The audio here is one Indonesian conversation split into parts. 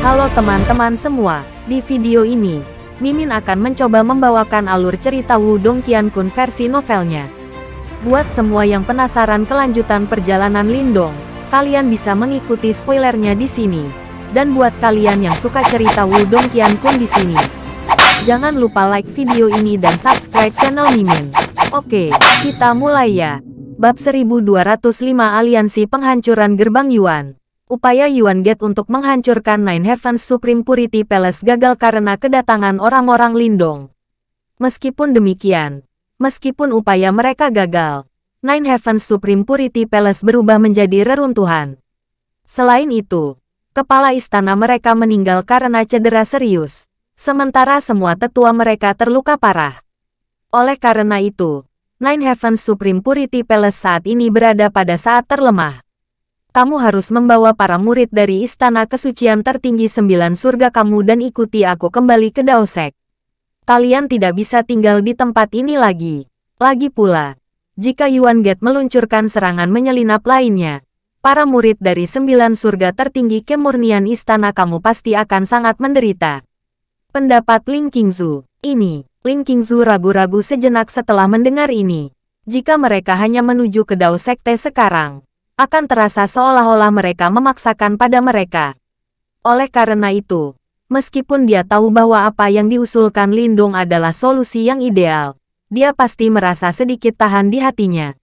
Halo teman-teman semua, di video ini, Mimin akan mencoba membawakan alur cerita Wudong Qiankun versi novelnya. Buat semua yang penasaran kelanjutan perjalanan Lindong, kalian bisa mengikuti spoilernya di sini. Dan buat kalian yang suka cerita Wudong Qiankun di sini, jangan lupa like video ini dan subscribe channel Mimin. Oke, kita mulai ya. Bab 1205 Aliansi Penghancuran Gerbang Yuan Upaya Yuan Gate untuk menghancurkan Nine Heavens Supreme Purity Palace gagal karena kedatangan orang-orang Lindong. Meskipun demikian, meskipun upaya mereka gagal, Nine Heavens Supreme Purity Palace berubah menjadi reruntuhan. Selain itu, kepala istana mereka meninggal karena cedera serius, sementara semua tetua mereka terluka parah. Oleh karena itu, Nine Heavens Supreme Purity Palace saat ini berada pada saat terlemah. Kamu harus membawa para murid dari Istana Kesucian Tertinggi Sembilan Surga kamu dan ikuti aku kembali ke Daosek. Kalian tidak bisa tinggal di tempat ini lagi. Lagi pula, jika Yuan Gate meluncurkan serangan menyelinap lainnya, para murid dari Sembilan Surga Tertinggi Kemurnian Istana kamu pasti akan sangat menderita. Pendapat Ling Qingzu, ini Ling Qingzu ragu-ragu sejenak setelah mendengar ini. Jika mereka hanya menuju ke Dao Sekte sekarang, akan terasa seolah-olah mereka memaksakan pada mereka. Oleh karena itu, meskipun dia tahu bahwa apa yang diusulkan Lindung adalah solusi yang ideal, dia pasti merasa sedikit tahan di hatinya.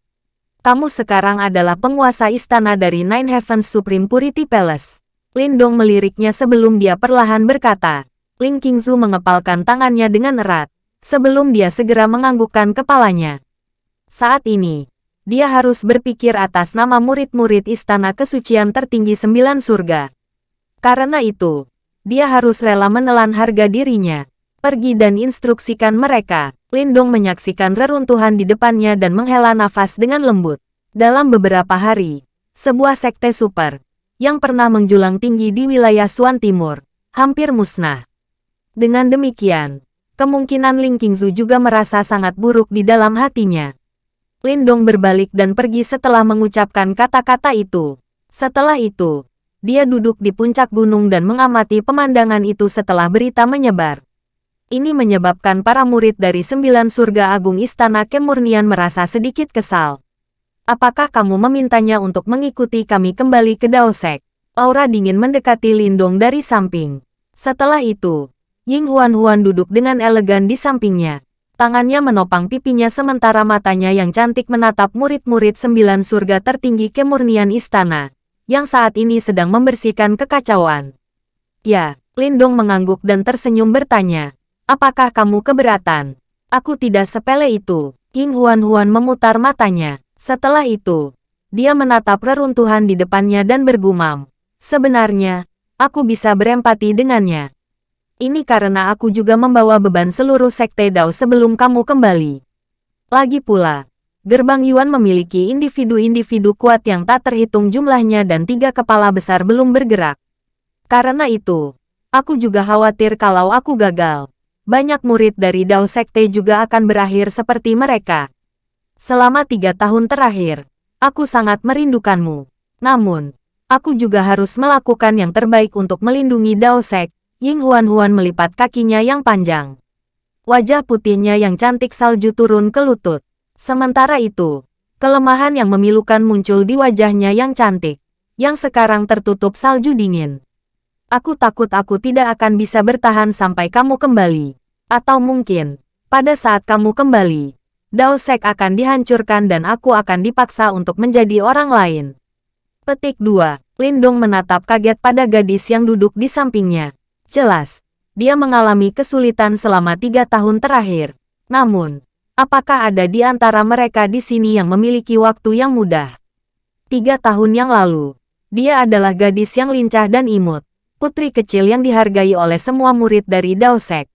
Kamu sekarang adalah penguasa istana dari Nine Heavens Supreme Purity Palace. Lindong meliriknya sebelum dia perlahan berkata. Ling Qingzu mengepalkan tangannya dengan erat sebelum dia segera menganggukkan kepalanya. Saat ini, dia harus berpikir atas nama murid-murid istana kesucian tertinggi sembilan surga. Karena itu, dia harus rela menelan harga dirinya. Pergi dan instruksikan mereka. Lindong menyaksikan reruntuhan di depannya dan menghela nafas dengan lembut. Dalam beberapa hari, sebuah sekte super, yang pernah menjulang tinggi di wilayah Suan Timur, hampir musnah. Dengan demikian, Kemungkinan Ling Qingzu juga merasa sangat buruk di dalam hatinya. Lindong berbalik dan pergi setelah mengucapkan kata-kata itu. Setelah itu, dia duduk di puncak gunung dan mengamati pemandangan itu setelah berita menyebar. Ini menyebabkan para murid dari sembilan surga agung istana kemurnian merasa sedikit kesal. Apakah kamu memintanya untuk mengikuti kami kembali ke Daosek? Aura dingin mendekati Lindong dari samping. Setelah itu, Ying Huan-Huan duduk dengan elegan di sampingnya. Tangannya menopang pipinya sementara matanya yang cantik menatap murid-murid sembilan surga tertinggi kemurnian istana, yang saat ini sedang membersihkan kekacauan. Ya, Lindong mengangguk dan tersenyum bertanya, apakah kamu keberatan? Aku tidak sepele itu. Ying Huan-Huan memutar matanya. Setelah itu, dia menatap reruntuhan di depannya dan bergumam. Sebenarnya, aku bisa berempati dengannya. Ini karena aku juga membawa beban seluruh sekte Dao sebelum kamu kembali. Lagi pula, gerbang Yuan memiliki individu-individu kuat yang tak terhitung jumlahnya dan tiga kepala besar belum bergerak. Karena itu, aku juga khawatir kalau aku gagal. Banyak murid dari Dao Sekte juga akan berakhir seperti mereka. Selama tiga tahun terakhir, aku sangat merindukanmu. Namun, aku juga harus melakukan yang terbaik untuk melindungi Dao Sek, Ying Huan-Huan melipat kakinya yang panjang. Wajah putihnya yang cantik salju turun ke lutut. Sementara itu, kelemahan yang memilukan muncul di wajahnya yang cantik, yang sekarang tertutup salju dingin. Aku takut aku tidak akan bisa bertahan sampai kamu kembali. Atau mungkin, pada saat kamu kembali, Dao Sek akan dihancurkan dan aku akan dipaksa untuk menjadi orang lain. Petik 2. Lindung menatap kaget pada gadis yang duduk di sampingnya. Jelas, dia mengalami kesulitan selama tiga tahun terakhir. Namun, apakah ada di antara mereka di sini yang memiliki waktu yang mudah? Tiga tahun yang lalu, dia adalah gadis yang lincah dan imut, putri kecil yang dihargai oleh semua murid dari Daosek.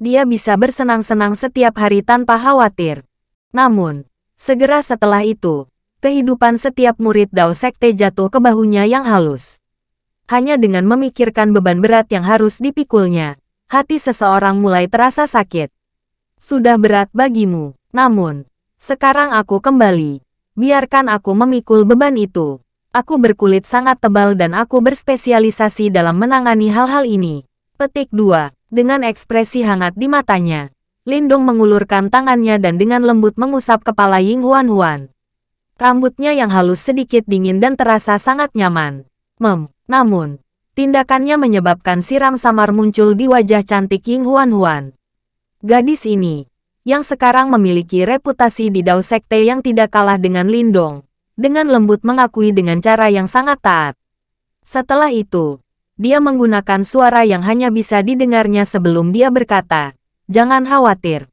Dia bisa bersenang-senang setiap hari tanpa khawatir. Namun, segera setelah itu, kehidupan setiap murid Dao Sekte jatuh ke bahunya yang halus hanya dengan memikirkan beban berat yang harus dipikulnya, hati seseorang mulai terasa sakit. Sudah berat bagimu, namun, sekarang aku kembali. Biarkan aku memikul beban itu. Aku berkulit sangat tebal dan aku berspesialisasi dalam menangani hal-hal ini. Petik 2. Dengan ekspresi hangat di matanya, Lindong mengulurkan tangannya dan dengan lembut mengusap kepala Ying Huan Huan. Rambutnya yang halus sedikit dingin dan terasa sangat nyaman. Mem, namun, tindakannya menyebabkan siram samar muncul di wajah cantik Ying Huan Huan. Gadis ini, yang sekarang memiliki reputasi di Dao Sekte yang tidak kalah dengan Lindong, dengan lembut mengakui dengan cara yang sangat taat. Setelah itu, dia menggunakan suara yang hanya bisa didengarnya sebelum dia berkata, Jangan khawatir.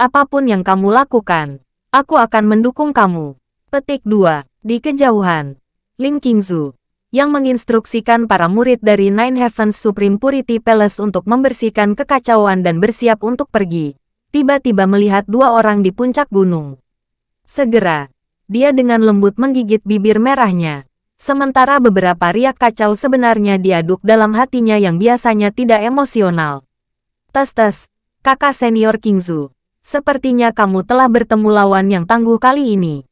Apa pun yang kamu lakukan, aku akan mendukung kamu. Petik 2. Di kejauhan, Ling Qingzu, yang menginstruksikan para murid dari Nine Heavens Supreme Purity Palace untuk membersihkan kekacauan dan bersiap untuk pergi, tiba-tiba melihat dua orang di puncak gunung. Segera, dia dengan lembut menggigit bibir merahnya. Sementara beberapa riak kacau sebenarnya diaduk dalam hatinya yang biasanya tidak emosional. Tes-tes, kakak senior Kingzu. Sepertinya kamu telah bertemu lawan yang tangguh kali ini.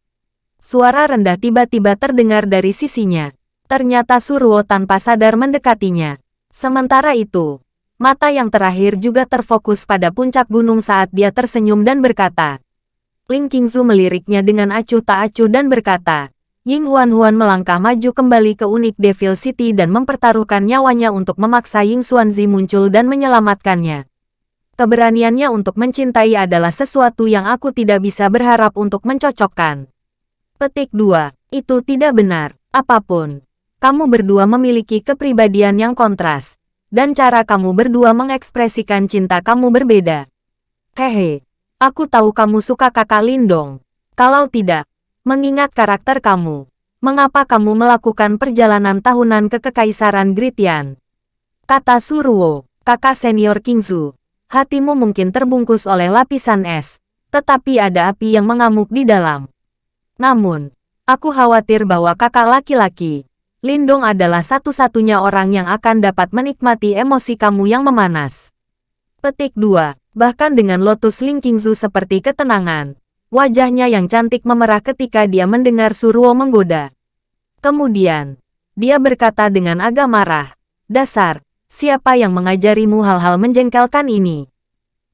Suara rendah tiba-tiba terdengar dari sisinya. Ternyata Surwo tanpa sadar mendekatinya. Sementara itu, mata yang terakhir juga terfokus pada puncak gunung saat dia tersenyum dan berkata, Ling Qingzu meliriknya dengan acuh tak acuh dan berkata, Ying Huan Huan melangkah maju kembali ke unik Devil City dan mempertaruhkan nyawanya untuk memaksa Ying Xuanzi muncul dan menyelamatkannya. Keberaniannya untuk mencintai adalah sesuatu yang aku tidak bisa berharap untuk mencocokkan. Petik 2. Itu tidak benar. Apa pun. Kamu berdua memiliki kepribadian yang kontras. Dan cara kamu berdua mengekspresikan cinta kamu berbeda. Hehe. Aku tahu kamu suka kakak Lindong. Kalau tidak, mengingat karakter kamu, mengapa kamu melakukan perjalanan tahunan ke Kekaisaran Gritian? Kata Suruo, kakak senior Kingzu. Hatimu mungkin terbungkus oleh lapisan es, tetapi ada api yang mengamuk di dalam. Namun, aku khawatir bahwa kakak laki-laki, Lindong adalah satu-satunya orang yang akan dapat menikmati emosi kamu yang memanas. Petik 2. Bahkan dengan Lotus Ling Qingzu seperti ketenangan, wajahnya yang cantik memerah ketika dia mendengar Suruo menggoda. Kemudian, dia berkata dengan agak marah, Dasar, siapa yang mengajarimu hal-hal menjengkelkan ini?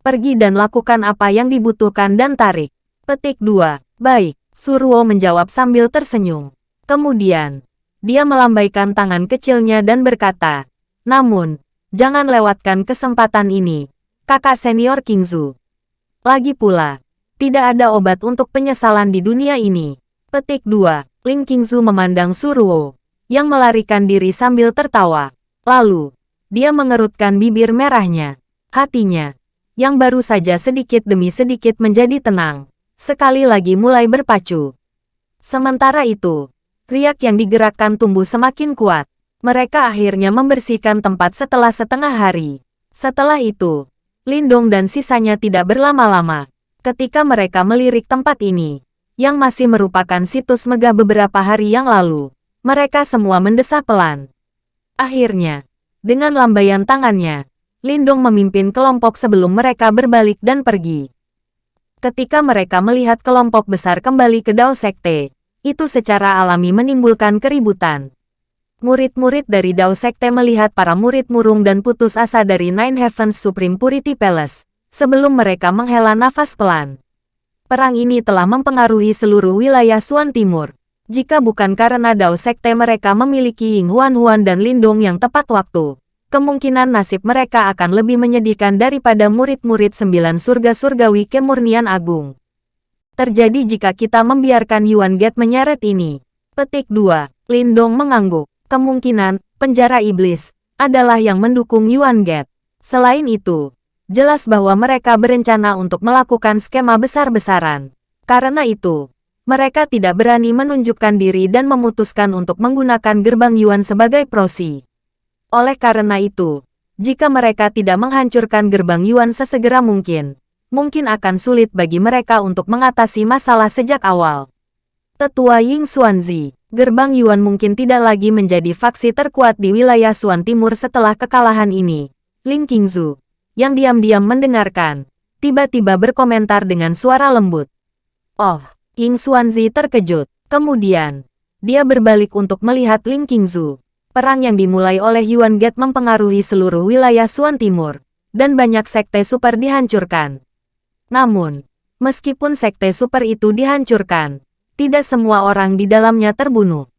Pergi dan lakukan apa yang dibutuhkan dan tarik. Petik 2. Baik, Suruo menjawab sambil tersenyum. Kemudian, dia melambaikan tangan kecilnya dan berkata, Namun, jangan lewatkan kesempatan ini kakak senior Kingzu. Lagi pula, tidak ada obat untuk penyesalan di dunia ini. Petik 2. Ling Qingzu memandang Suruo, yang melarikan diri sambil tertawa. Lalu, dia mengerutkan bibir merahnya. Hatinya, yang baru saja sedikit demi sedikit menjadi tenang, sekali lagi mulai berpacu. Sementara itu, riak yang digerakkan tumbuh semakin kuat. Mereka akhirnya membersihkan tempat setelah setengah hari. Setelah itu, Lindong dan sisanya tidak berlama-lama. Ketika mereka melirik tempat ini, yang masih merupakan situs megah beberapa hari yang lalu, mereka semua mendesah pelan. Akhirnya, dengan lambaian tangannya, Lindong memimpin kelompok sebelum mereka berbalik dan pergi. Ketika mereka melihat kelompok besar kembali ke Dao Sekte, itu secara alami menimbulkan keributan. Murid-murid dari Dao Sekte melihat para murid murung dan putus asa dari Nine Heavens Supreme Purity Palace, sebelum mereka menghela nafas pelan. Perang ini telah mempengaruhi seluruh wilayah Suan Timur. Jika bukan karena Dao Sekte mereka memiliki Ying Huan Huan dan Lindong yang tepat waktu, kemungkinan nasib mereka akan lebih menyedihkan daripada murid-murid sembilan surga surgawi kemurnian agung. Terjadi jika kita membiarkan Yuan Get menyeret ini. Petik 2. Lindong mengangguk kemungkinan penjara iblis adalah yang mendukung Yuan Get. Selain itu, jelas bahwa mereka berencana untuk melakukan skema besar-besaran. Karena itu, mereka tidak berani menunjukkan diri dan memutuskan untuk menggunakan gerbang Yuan sebagai prosi. Oleh karena itu, jika mereka tidak menghancurkan gerbang Yuan sesegera mungkin, mungkin akan sulit bagi mereka untuk mengatasi masalah sejak awal. Tetua Ying Xuanzi gerbang Yuan mungkin tidak lagi menjadi faksi terkuat di wilayah Suan Timur setelah kekalahan ini. Ling Qingzu, yang diam-diam mendengarkan, tiba-tiba berkomentar dengan suara lembut. Oh, Ying Xuanzi terkejut. Kemudian, dia berbalik untuk melihat Ling Qingzu. Perang yang dimulai oleh Yuan Get mempengaruhi seluruh wilayah Suan Timur, dan banyak sekte super dihancurkan. Namun, meskipun sekte super itu dihancurkan, tidak semua orang di dalamnya terbunuh.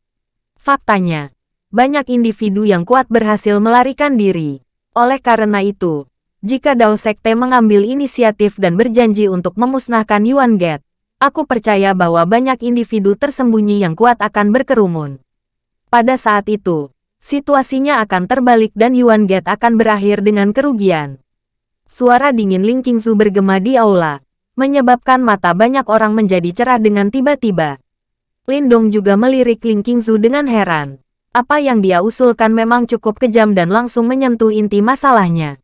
Faktanya, banyak individu yang kuat berhasil melarikan diri. Oleh karena itu, jika Dao Sekte mengambil inisiatif dan berjanji untuk memusnahkan Yuan Get, aku percaya bahwa banyak individu tersembunyi yang kuat akan berkerumun. Pada saat itu, situasinya akan terbalik dan Yuan Get akan berakhir dengan kerugian. Suara dingin Ling Qingzu bergema di aula, menyebabkan mata banyak orang menjadi cerah dengan tiba-tiba. Lindong juga melirik Ling Qingzu dengan heran. Apa yang dia usulkan memang cukup kejam dan langsung menyentuh inti masalahnya.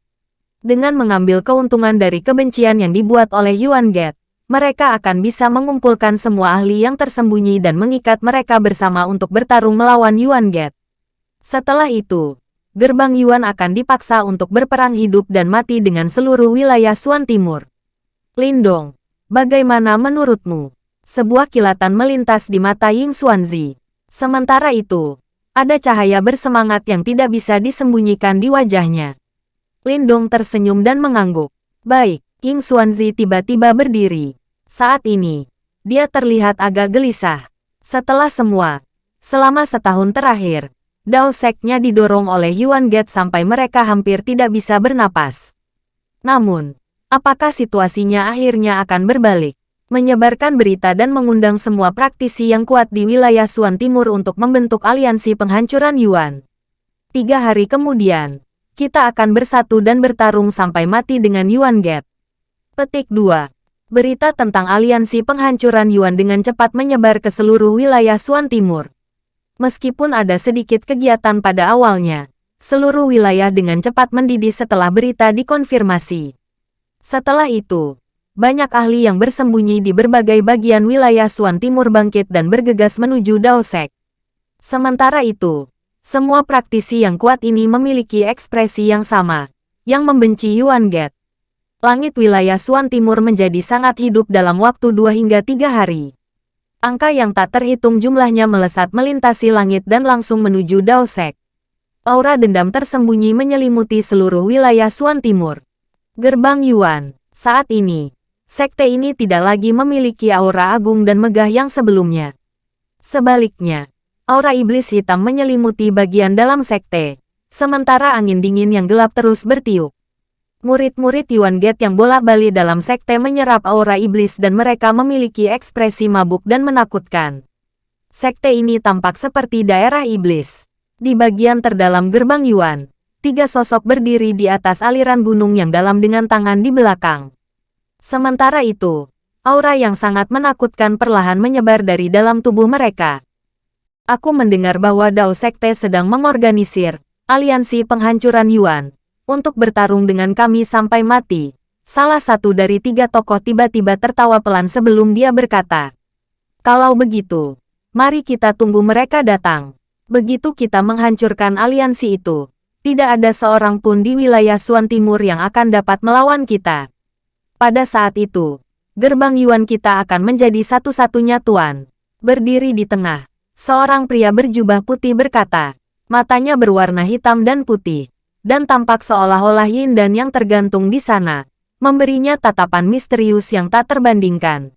Dengan mengambil keuntungan dari kebencian yang dibuat oleh Yuan Get, mereka akan bisa mengumpulkan semua ahli yang tersembunyi dan mengikat mereka bersama untuk bertarung melawan Yuan Get. Setelah itu, gerbang Yuan akan dipaksa untuk berperang hidup dan mati dengan seluruh wilayah Suan Timur. Lindong, bagaimana menurutmu? Sebuah kilatan melintas di mata Ying Xuanzi. Sementara itu, ada cahaya bersemangat yang tidak bisa disembunyikan di wajahnya. Lindong tersenyum dan mengangguk. Baik, King Xuanzi tiba-tiba berdiri. Saat ini, dia terlihat agak gelisah. Setelah semua, selama setahun terakhir, Dao Seknya didorong oleh Yuan Get sampai mereka hampir tidak bisa bernapas. Namun, apakah situasinya akhirnya akan berbalik? Menyebarkan berita dan mengundang semua praktisi yang kuat di wilayah Suan Timur untuk membentuk aliansi penghancuran Yuan. Tiga hari kemudian, kita akan bersatu dan bertarung sampai mati dengan Yuan Get. Petik 2. Berita tentang aliansi penghancuran Yuan dengan cepat menyebar ke seluruh wilayah Suan Timur. Meskipun ada sedikit kegiatan pada awalnya, seluruh wilayah dengan cepat mendidih setelah berita dikonfirmasi. Setelah itu, banyak ahli yang bersembunyi di berbagai bagian wilayah Suan Timur bangkit dan bergegas menuju Daosek. Sementara itu, semua praktisi yang kuat ini memiliki ekspresi yang sama, yang membenci Yuan Get. Langit wilayah Suan Timur menjadi sangat hidup dalam waktu dua hingga tiga hari. Angka yang tak terhitung jumlahnya melesat melintasi langit dan langsung menuju Daosek. Aura dendam tersembunyi menyelimuti seluruh wilayah Suan Timur. Gerbang Yuan, saat ini, sekte ini tidak lagi memiliki aura agung dan megah yang sebelumnya. Sebaliknya, aura iblis hitam menyelimuti bagian dalam sekte, sementara angin dingin yang gelap terus bertiup. Murid-murid Yuan Get yang bolak-balik dalam sekte menyerap aura iblis dan mereka memiliki ekspresi mabuk dan menakutkan. Sekte ini tampak seperti daerah iblis. Di bagian terdalam gerbang Yuan, tiga sosok berdiri di atas aliran gunung yang dalam dengan tangan di belakang. Sementara itu, aura yang sangat menakutkan perlahan menyebar dari dalam tubuh mereka. Aku mendengar bahwa Dao Sekte sedang mengorganisir aliansi penghancuran Yuan untuk bertarung dengan kami sampai mati. Salah satu dari tiga tokoh tiba-tiba tertawa pelan sebelum dia berkata, Kalau begitu, mari kita tunggu mereka datang. Begitu kita menghancurkan aliansi itu, tidak ada seorang pun di wilayah Suan Timur yang akan dapat melawan kita. Pada saat itu, gerbang Yuan kita akan menjadi satu-satunya tuan, berdiri di tengah, Seorang pria berjubah putih berkata, matanya berwarna hitam dan putih, dan tampak seolah-olah yin dan yang tergantung di sana, memberinya tatapan misterius yang tak terbandingkan.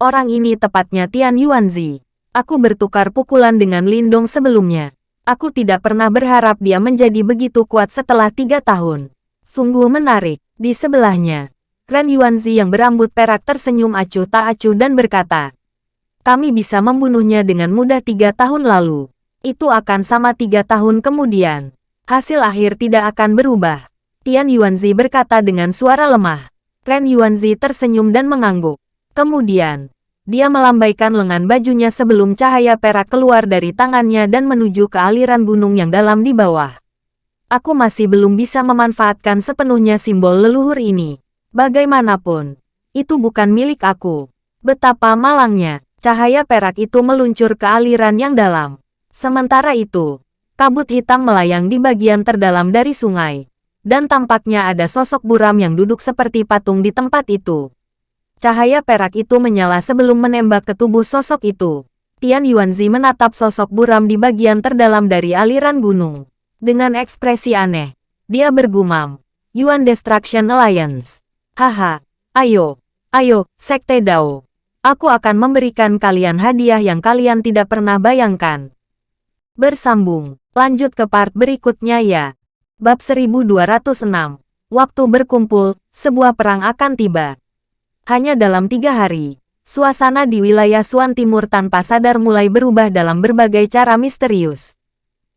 Orang ini tepatnya Tian Yuanzi. Aku bertukar pukulan dengan Lindong sebelumnya. Aku tidak pernah berharap dia menjadi begitu kuat setelah tiga tahun. Sungguh menarik. Di sebelahnya, Ren Yuanzi yang berambut perak tersenyum acuh tak acuh dan berkata, kami bisa membunuhnya dengan mudah tiga tahun lalu. Itu akan sama tiga tahun kemudian. Hasil akhir tidak akan berubah. Tian Yuanzi berkata dengan suara lemah. Ren Yuanzi tersenyum dan mengangguk. Kemudian, dia melambaikan lengan bajunya sebelum cahaya perak keluar dari tangannya dan menuju ke aliran gunung yang dalam di bawah. Aku masih belum bisa memanfaatkan sepenuhnya simbol leluhur ini. Bagaimanapun, itu bukan milik aku. Betapa malangnya. Cahaya perak itu meluncur ke aliran yang dalam. Sementara itu, kabut hitam melayang di bagian terdalam dari sungai. Dan tampaknya ada sosok buram yang duduk seperti patung di tempat itu. Cahaya perak itu menyala sebelum menembak ke tubuh sosok itu. Tian Yuanzi menatap sosok buram di bagian terdalam dari aliran gunung. Dengan ekspresi aneh, dia bergumam, Yuan Destruction Alliance. Haha, ayo, ayo, Sekte Dao. Aku akan memberikan kalian hadiah yang kalian tidak pernah bayangkan. Bersambung, lanjut ke part berikutnya ya. Bab 1206, Waktu berkumpul, sebuah perang akan tiba. Hanya dalam tiga hari, Suasana di wilayah Suan Timur tanpa sadar mulai berubah dalam berbagai cara misterius.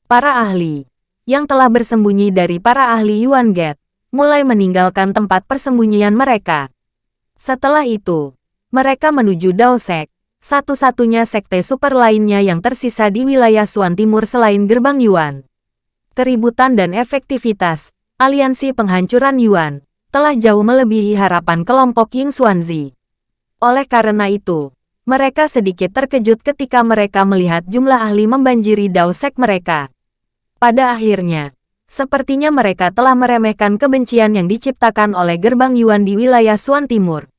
Para ahli, yang telah bersembunyi dari para ahli Yuan Gate, mulai meninggalkan tempat persembunyian mereka. Setelah itu, mereka menuju Daosek, satu-satunya sekte super lainnya yang tersisa di wilayah Suan Timur selain Gerbang Yuan. Keributan dan efektivitas, aliansi penghancuran Yuan, telah jauh melebihi harapan kelompok Ying Xuanzi. Oleh karena itu, mereka sedikit terkejut ketika mereka melihat jumlah ahli membanjiri daosek mereka. Pada akhirnya, sepertinya mereka telah meremehkan kebencian yang diciptakan oleh gerbang Yuan di wilayah Suan Timur.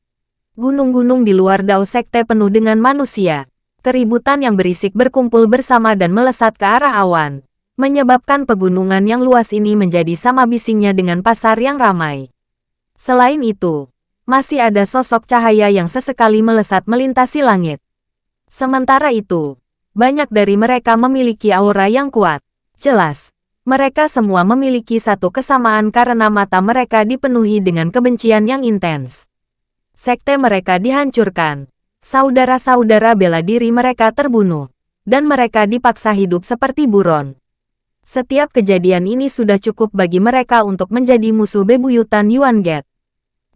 Gunung-gunung di luar Dao Sekte penuh dengan manusia. Keributan yang berisik berkumpul bersama dan melesat ke arah awan, menyebabkan pegunungan yang luas ini menjadi sama bisingnya dengan pasar yang ramai. Selain itu, masih ada sosok cahaya yang sesekali melesat melintasi langit. Sementara itu, banyak dari mereka memiliki aura yang kuat. Jelas, mereka semua memiliki satu kesamaan karena mata mereka dipenuhi dengan kebencian yang intens. Sekte mereka dihancurkan. Saudara-saudara bela diri mereka terbunuh. Dan mereka dipaksa hidup seperti buron. Setiap kejadian ini sudah cukup bagi mereka untuk menjadi musuh bebuyutan Yuan Gate.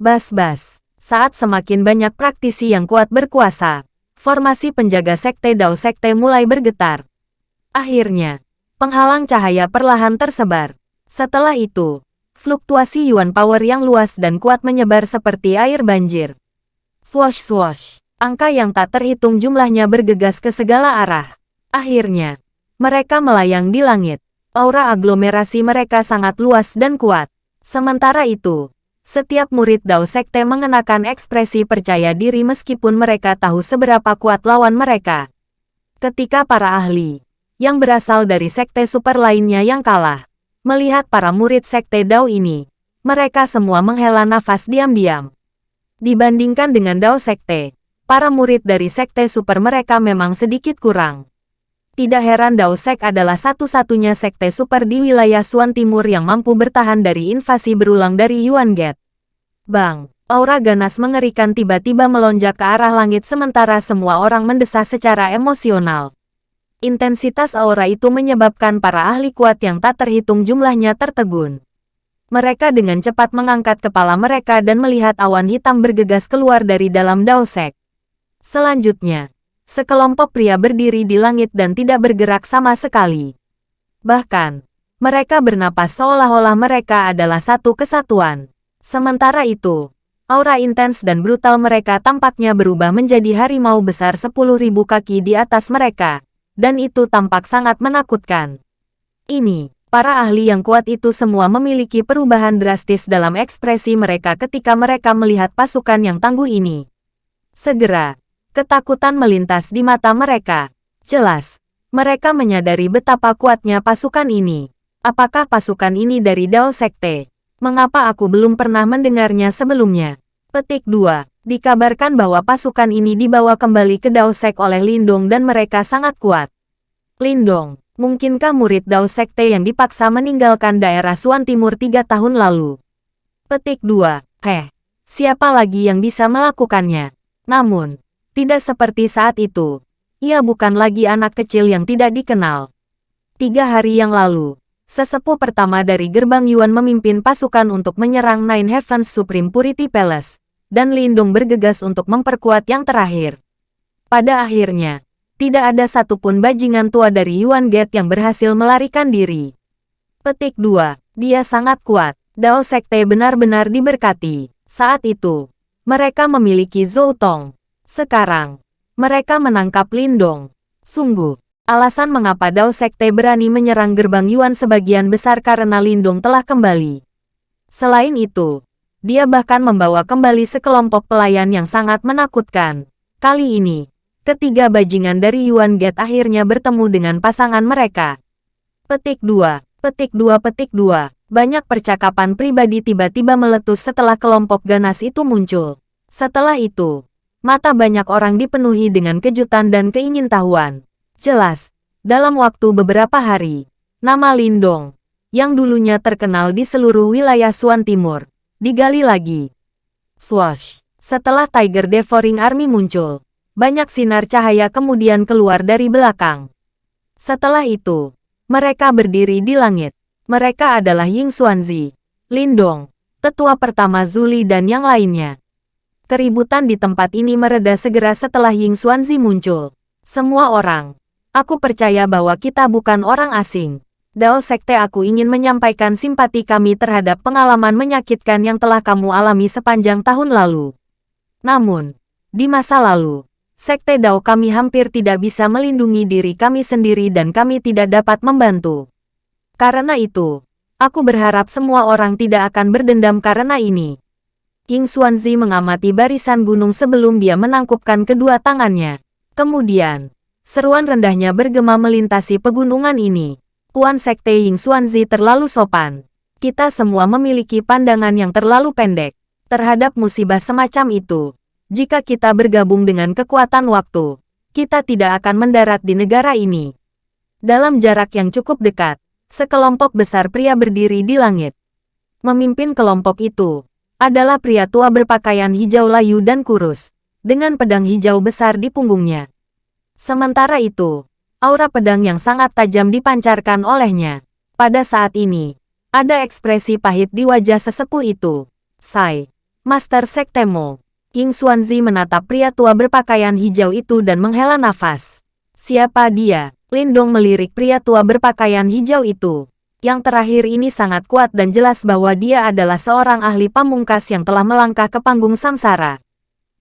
Bas-bas. Saat semakin banyak praktisi yang kuat berkuasa, formasi penjaga sekte Dao Sekte mulai bergetar. Akhirnya, penghalang cahaya perlahan tersebar. Setelah itu, fluktuasi Yuan Power yang luas dan kuat menyebar seperti air banjir. Swash swash, angka yang tak terhitung jumlahnya bergegas ke segala arah. Akhirnya, mereka melayang di langit. Aura aglomerasi mereka sangat luas dan kuat. Sementara itu, setiap murid Dao Sekte mengenakan ekspresi percaya diri meskipun mereka tahu seberapa kuat lawan mereka. Ketika para ahli, yang berasal dari sekte super lainnya yang kalah, melihat para murid sekte Dao ini, mereka semua menghela nafas diam-diam. Dibandingkan dengan Dao Sekte, para murid dari sekte super mereka memang sedikit kurang. Tidak heran Dao Sek adalah satu-satunya sekte super di wilayah Suan Timur yang mampu bertahan dari invasi berulang dari Yuan Gate. Bang, aura ganas mengerikan tiba-tiba melonjak ke arah langit sementara semua orang mendesah secara emosional. Intensitas aura itu menyebabkan para ahli kuat yang tak terhitung jumlahnya tertegun. Mereka dengan cepat mengangkat kepala mereka dan melihat awan hitam bergegas keluar dari dalam Daosek. Selanjutnya, Sekelompok pria berdiri di langit dan tidak bergerak sama sekali. Bahkan, mereka bernapas seolah-olah mereka adalah satu kesatuan. Sementara itu, aura intens dan brutal mereka tampaknya berubah menjadi harimau besar sepuluh ribu kaki di atas mereka, dan itu tampak sangat menakutkan. Ini, para ahli yang kuat itu semua memiliki perubahan drastis dalam ekspresi mereka ketika mereka melihat pasukan yang tangguh ini. Segera, Ketakutan melintas di mata mereka. Jelas, mereka menyadari betapa kuatnya pasukan ini. Apakah pasukan ini dari Dao Sekte? Mengapa aku belum pernah mendengarnya sebelumnya? Petik 2. Dikabarkan bahwa pasukan ini dibawa kembali ke Dao Sek oleh Lindong dan mereka sangat kuat. Lindong, mungkinkah murid Dao Sekte yang dipaksa meninggalkan daerah Suan Timur tiga tahun lalu? Petik 2. Heh, siapa lagi yang bisa melakukannya? Namun, tidak seperti saat itu. Ia bukan lagi anak kecil yang tidak dikenal. Tiga hari yang lalu, sesepuh pertama dari gerbang Yuan memimpin pasukan untuk menyerang Nine Heavens Supreme Purity Palace, dan Lindung bergegas untuk memperkuat yang terakhir. Pada akhirnya, tidak ada satupun bajingan tua dari Yuan Gate yang berhasil melarikan diri. Petik 2. Dia sangat kuat. Dao Sekte benar-benar diberkati. Saat itu, mereka memiliki Zhou Tong, sekarang, mereka menangkap Lindong. Sungguh, alasan mengapa Dao Sekte berani menyerang gerbang Yuan sebagian besar karena Lindong telah kembali. Selain itu, dia bahkan membawa kembali sekelompok pelayan yang sangat menakutkan. Kali ini, ketiga bajingan dari Yuan Gate akhirnya bertemu dengan pasangan mereka. Petik 2. Petik 2 Petik 2. Banyak percakapan pribadi tiba-tiba meletus setelah kelompok ganas itu muncul. Setelah itu, mata banyak orang dipenuhi dengan kejutan dan keingintahuan. Jelas, dalam waktu beberapa hari, nama Lindong, yang dulunya terkenal di seluruh wilayah Suan Timur, digali lagi. Swash! Setelah Tiger Devouring Army muncul, banyak sinar cahaya kemudian keluar dari belakang. Setelah itu, mereka berdiri di langit. Mereka adalah Ying Xuanzi, Lindong, tetua pertama Zuli dan yang lainnya. Keributan di tempat ini mereda segera setelah Ying Xuanzi muncul. Semua orang, aku percaya bahwa kita bukan orang asing. Dao Sekte aku ingin menyampaikan simpati kami terhadap pengalaman menyakitkan yang telah kamu alami sepanjang tahun lalu. Namun, di masa lalu, Sekte Dao kami hampir tidak bisa melindungi diri kami sendiri dan kami tidak dapat membantu. Karena itu, aku berharap semua orang tidak akan berdendam karena ini. King Xuanzi mengamati barisan gunung sebelum dia menangkupkan kedua tangannya. Kemudian, seruan rendahnya bergema melintasi pegunungan ini. Tuan Sekte Ying Xuanzi terlalu sopan. Kita semua memiliki pandangan yang terlalu pendek terhadap musibah semacam itu. Jika kita bergabung dengan kekuatan waktu, kita tidak akan mendarat di negara ini. Dalam jarak yang cukup dekat, sekelompok besar pria berdiri di langit. Memimpin kelompok itu adalah pria tua berpakaian hijau layu dan kurus, dengan pedang hijau besar di punggungnya. Sementara itu, Aura pedang yang sangat tajam dipancarkan olehnya. Pada saat ini, ada ekspresi pahit di wajah sesepuh itu. Sai, Master Sektemo. King Xuanzi menatap pria tua berpakaian hijau itu dan menghela nafas. Siapa dia? Lindong melirik pria tua berpakaian hijau itu. Yang terakhir ini sangat kuat dan jelas bahwa dia adalah seorang ahli pamungkas yang telah melangkah ke panggung samsara.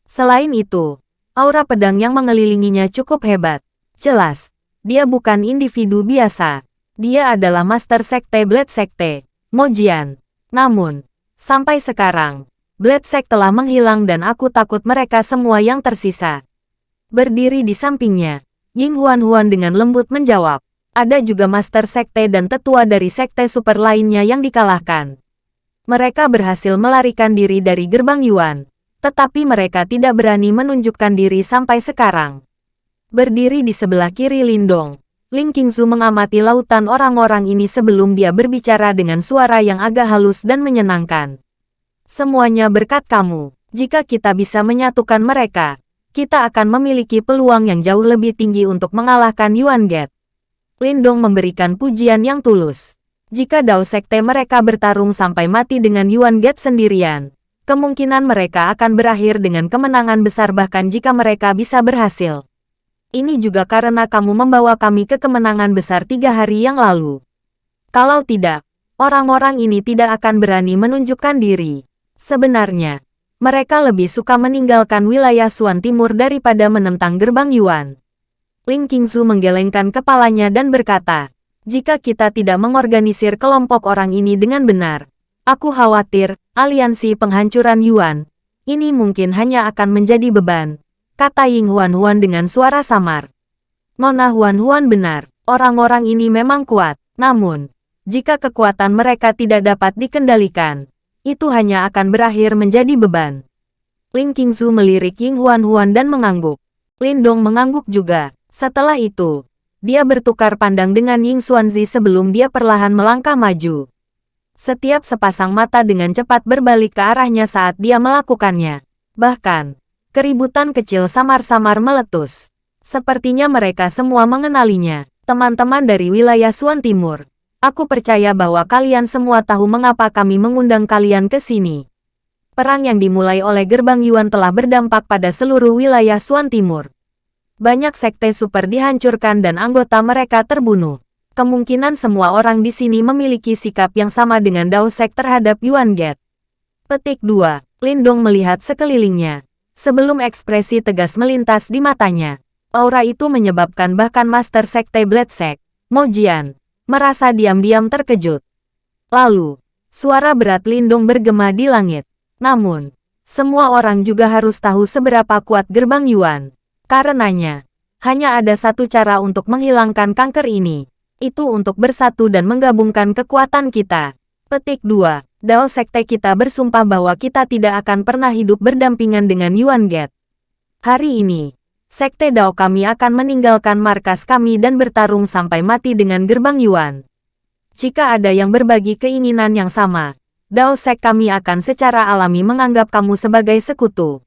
Selain itu, aura pedang yang mengelilinginya cukup hebat. Jelas, dia bukan individu biasa. Dia adalah Master Sekte Blade Sekte, Mojian. Namun, sampai sekarang, Blade Sect telah menghilang dan aku takut mereka semua yang tersisa. Berdiri di sampingnya, Ying Huan Huan dengan lembut menjawab. Ada juga Master Sekte dan tetua dari Sekte Super lainnya yang dikalahkan. Mereka berhasil melarikan diri dari gerbang Yuan, tetapi mereka tidak berani menunjukkan diri sampai sekarang. Berdiri di sebelah kiri Lindong, Ling Qingzu mengamati lautan orang-orang ini sebelum dia berbicara dengan suara yang agak halus dan menyenangkan. Semuanya berkat kamu. Jika kita bisa menyatukan mereka, kita akan memiliki peluang yang jauh lebih tinggi untuk mengalahkan Yuan Gate. Lindong memberikan pujian yang tulus. Jika Dao Sekte mereka bertarung sampai mati dengan Yuan Gate sendirian, kemungkinan mereka akan berakhir dengan kemenangan besar bahkan jika mereka bisa berhasil. Ini juga karena kamu membawa kami ke kemenangan besar tiga hari yang lalu. Kalau tidak, orang-orang ini tidak akan berani menunjukkan diri. Sebenarnya, mereka lebih suka meninggalkan wilayah Suan Timur daripada menentang gerbang Yuan. Ling Qingzu menggelengkan kepalanya dan berkata, jika kita tidak mengorganisir kelompok orang ini dengan benar, aku khawatir, aliansi penghancuran Yuan, ini mungkin hanya akan menjadi beban, kata Ying Huan Huan dengan suara samar. Nona Huan Huan benar, orang-orang ini memang kuat, namun, jika kekuatan mereka tidak dapat dikendalikan, itu hanya akan berakhir menjadi beban. Ling Qingzu melirik Ying Huan Huan dan mengangguk. Lindong mengangguk juga. Setelah itu, dia bertukar pandang dengan Ying Xuanzi sebelum dia perlahan melangkah maju. Setiap sepasang mata dengan cepat berbalik ke arahnya saat dia melakukannya. Bahkan, Keributan kecil samar-samar meletus. Sepertinya mereka semua mengenalinya. Teman-teman dari wilayah Suan Timur. Aku percaya bahwa kalian semua tahu mengapa kami mengundang kalian ke sini. Perang yang dimulai oleh Gerbang Yuan telah berdampak pada seluruh wilayah Suan Timur. Banyak sekte super dihancurkan dan anggota mereka terbunuh. Kemungkinan semua orang di sini memiliki sikap yang sama dengan Dao Sek terhadap Yuan Get. Petik 2. Lindong melihat sekelilingnya. Sebelum ekspresi tegas melintas di matanya, aura itu menyebabkan bahkan Master Sekte Blade Sect, Mojian, merasa diam-diam terkejut. Lalu, suara berat Lindung bergema di langit. Namun, semua orang juga harus tahu seberapa kuat gerbang Yuan. Karenanya, hanya ada satu cara untuk menghilangkan kanker ini. Itu untuk bersatu dan menggabungkan kekuatan kita. Petik 2. Dao Sekte kita bersumpah bahwa kita tidak akan pernah hidup berdampingan dengan Yuan Get. Hari ini, Sekte Dao kami akan meninggalkan markas kami dan bertarung sampai mati dengan gerbang Yuan. Jika ada yang berbagi keinginan yang sama, Dao Sek kami akan secara alami menganggap kamu sebagai sekutu.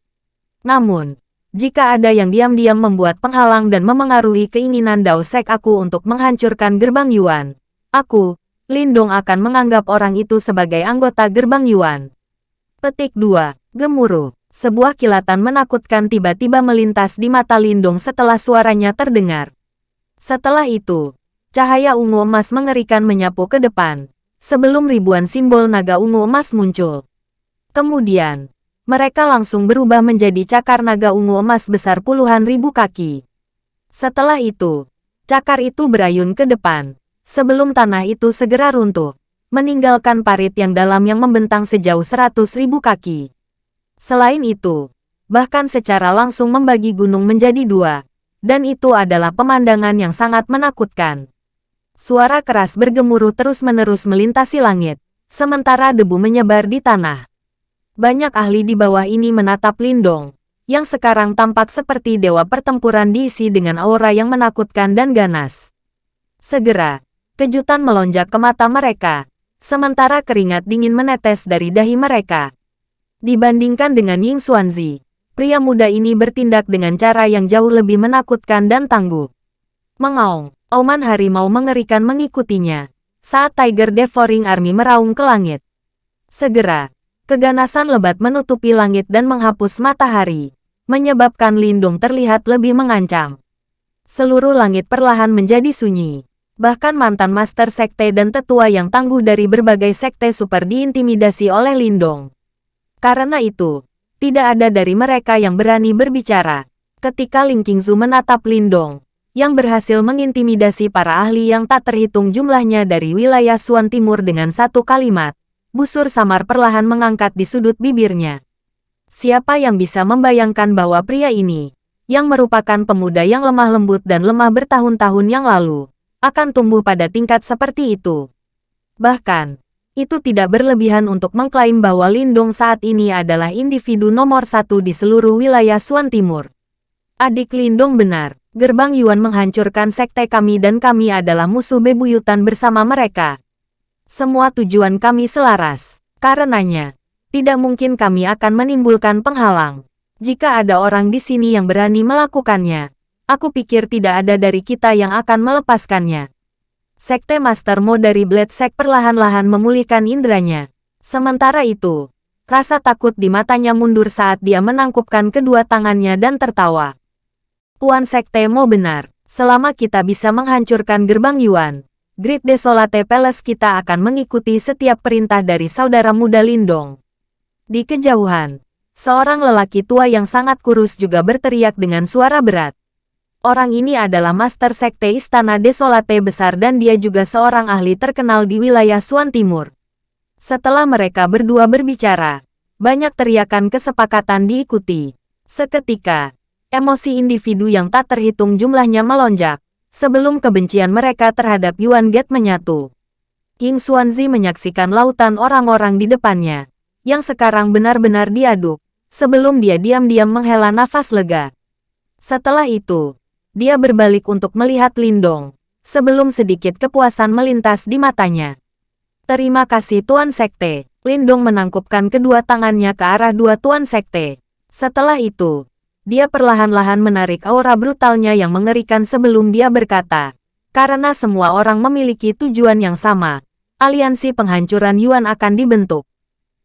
Namun, jika ada yang diam-diam membuat penghalang dan memengaruhi keinginan Dao Sek aku untuk menghancurkan gerbang Yuan, aku, Lindong akan menganggap orang itu sebagai anggota gerbang Yuan. Petik 2. Gemuruh. Sebuah kilatan menakutkan tiba-tiba melintas di mata Lindong setelah suaranya terdengar. Setelah itu, cahaya ungu emas mengerikan menyapu ke depan, sebelum ribuan simbol naga ungu emas muncul. Kemudian, mereka langsung berubah menjadi cakar naga ungu emas besar puluhan ribu kaki. Setelah itu, cakar itu berayun ke depan, sebelum tanah itu segera runtuh, meninggalkan parit yang dalam yang membentang sejauh seratus ribu kaki. Selain itu, bahkan secara langsung membagi gunung menjadi dua, dan itu adalah pemandangan yang sangat menakutkan. Suara keras bergemuruh terus-menerus melintasi langit, sementara debu menyebar di tanah. Banyak ahli di bawah ini menatap Lindong, yang sekarang tampak seperti dewa pertempuran diisi dengan aura yang menakutkan dan ganas. Segera, kejutan melonjak ke mata mereka, sementara keringat dingin menetes dari dahi mereka. Dibandingkan dengan Ying Xuanzi, pria muda ini bertindak dengan cara yang jauh lebih menakutkan dan tangguh. Mengaung, auman harimau mengerikan mengikutinya, saat Tiger Devouring Army meraung ke langit. Segera, Keganasan lebat menutupi langit dan menghapus matahari, menyebabkan Lindung terlihat lebih mengancam. Seluruh langit perlahan menjadi sunyi. Bahkan mantan master sekte dan tetua yang tangguh dari berbagai sekte super diintimidasi oleh Lindong. Karena itu, tidak ada dari mereka yang berani berbicara. Ketika Ling Qingzu menatap Lindong, yang berhasil mengintimidasi para ahli yang tak terhitung jumlahnya dari wilayah Suan Timur dengan satu kalimat, busur samar perlahan mengangkat di sudut bibirnya. Siapa yang bisa membayangkan bahwa pria ini, yang merupakan pemuda yang lemah lembut dan lemah bertahun-tahun yang lalu, akan tumbuh pada tingkat seperti itu. Bahkan, itu tidak berlebihan untuk mengklaim bahwa Lindong saat ini adalah individu nomor satu di seluruh wilayah Suan Timur. Adik Lindong benar, gerbang Yuan menghancurkan sekte kami dan kami adalah musuh bebuyutan bersama mereka. Semua tujuan kami selaras. Karenanya, tidak mungkin kami akan menimbulkan penghalang. Jika ada orang di sini yang berani melakukannya, aku pikir tidak ada dari kita yang akan melepaskannya. Sekte Master Mo dari Blade Sect perlahan-lahan memulihkan indranya. Sementara itu, rasa takut di matanya mundur saat dia menangkupkan kedua tangannya dan tertawa. Tuan Sekte Mo benar, selama kita bisa menghancurkan gerbang Yuan, Grid Desolate Palace kita akan mengikuti setiap perintah dari saudara muda Lindong. Di kejauhan, seorang lelaki tua yang sangat kurus juga berteriak dengan suara berat. Orang ini adalah Master Sekte Istana Desolate besar dan dia juga seorang ahli terkenal di wilayah Suan Timur. Setelah mereka berdua berbicara, banyak teriakan kesepakatan diikuti. Seketika, emosi individu yang tak terhitung jumlahnya melonjak sebelum kebencian mereka terhadap Yuan Get menyatu. King Xuanzi menyaksikan lautan orang-orang di depannya, yang sekarang benar-benar diaduk, sebelum dia diam-diam menghela nafas lega. Setelah itu, dia berbalik untuk melihat Lindong, sebelum sedikit kepuasan melintas di matanya. Terima kasih Tuan Sekte. Lindong menangkupkan kedua tangannya ke arah dua Tuan Sekte. Setelah itu, dia perlahan-lahan menarik aura brutalnya yang mengerikan sebelum dia berkata, karena semua orang memiliki tujuan yang sama, aliansi penghancuran Yuan akan dibentuk.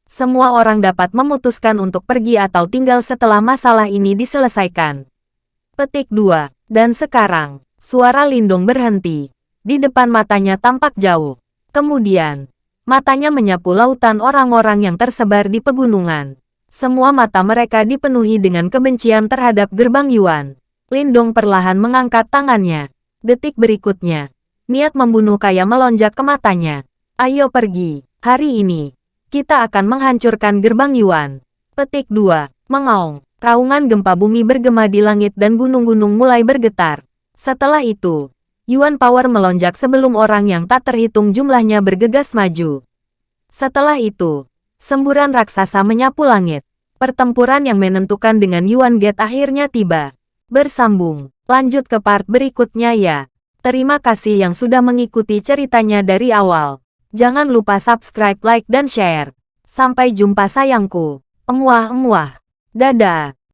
Semua orang dapat memutuskan untuk pergi atau tinggal setelah masalah ini diselesaikan. Petik 2. Dan sekarang, suara Lindung berhenti. Di depan matanya tampak jauh. Kemudian, matanya menyapu lautan orang-orang yang tersebar di pegunungan. Semua mata mereka dipenuhi dengan kebencian terhadap gerbang Yuan. Lindong perlahan mengangkat tangannya. Detik berikutnya, niat membunuh kaya melonjak ke matanya. Ayo pergi, hari ini, kita akan menghancurkan gerbang Yuan. Petik 2. Mengaung. Raungan gempa bumi bergema di langit dan gunung-gunung mulai bergetar. Setelah itu, Yuan Power melonjak sebelum orang yang tak terhitung jumlahnya bergegas maju. Setelah itu, semburan raksasa menyapu langit. Pertempuran yang menentukan dengan Yuan Gate akhirnya tiba. Bersambung, lanjut ke part berikutnya ya. Terima kasih yang sudah mengikuti ceritanya dari awal. Jangan lupa subscribe, like, dan share. Sampai jumpa sayangku. Emuah-emuah. Dadah.